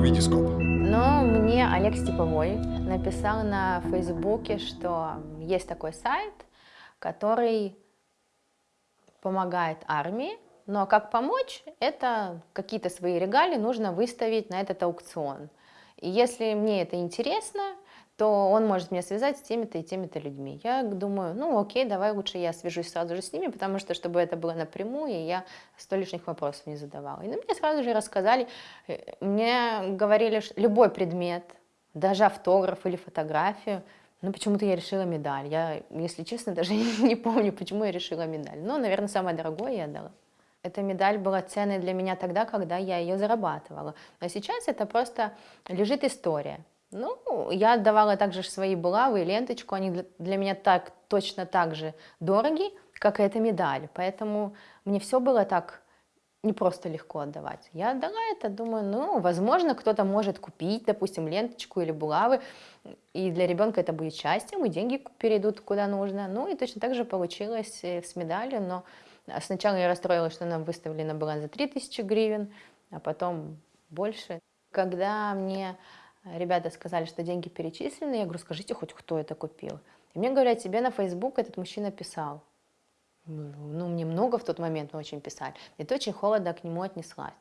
Витископ. Но мне Олег Степовой написал на Фейсбуке, что есть такой сайт, который помогает армии, но как помочь, это какие-то свои регалии нужно выставить на этот аукцион. И если мне это интересно, то он может меня связать с теми-то и теми-то людьми. Я думаю, ну окей, давай лучше я свяжусь сразу же с ними, потому что, чтобы это было напрямую, и я сто лишних вопросов не задавала. И на мне сразу же рассказали, э, мне говорили, что любой предмет, даже автограф или фотографию, ну, почему-то я решила медаль. Я, если честно, даже не помню, почему я решила медаль. Но, наверное, самое дорогое я отдала. Эта медаль была ценной для меня тогда, когда я ее зарабатывала. А сейчас это просто лежит история. Ну, я отдавала также свои булавы и ленточку, они для меня так, точно так же дороги, как и эта медаль. Поэтому мне все было так не просто легко отдавать. Я отдала это, думаю, ну, возможно, кто-то может купить, допустим, ленточку или булавы, и для ребенка это будет счастьем, и деньги перейдут куда нужно. Ну, и точно так же получилось с медалью, но сначала я расстроилась, что она выставлена была за 3000 гривен, а потом больше. Когда мне ребята сказали, что деньги перечислены, я говорю, скажите хоть, кто это купил. И мне говорят, тебе на Facebook этот мужчина писал. Ну, мне много в тот момент очень писали. И ты очень холодно к нему отнеслась.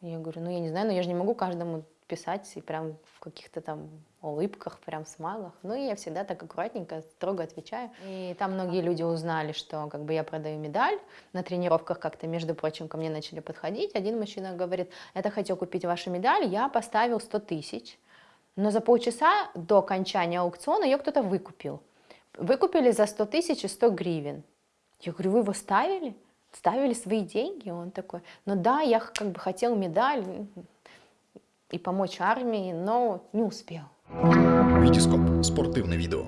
Я говорю, ну я не знаю, но я же не могу каждому писать и прям в каких-то там улыбках, прям смайлах. Ну и я всегда так аккуратненько, строго отвечаю. И там многие люди узнали, что как бы я продаю медаль. На тренировках как-то, между прочим, ко мне начали подходить. Один мужчина говорит, это хотел купить вашу медаль, я поставил 100 тысяч. Но за полчаса до окончания аукциона ее кто-то выкупил. Выкупили за 100 тысяч и 100 гривен. Я говорю, вы его ставили? Ставили свои деньги? Он такой, ну да, я как бы хотел медаль и помочь армии, но не успел. Витископ. Спортивне відео.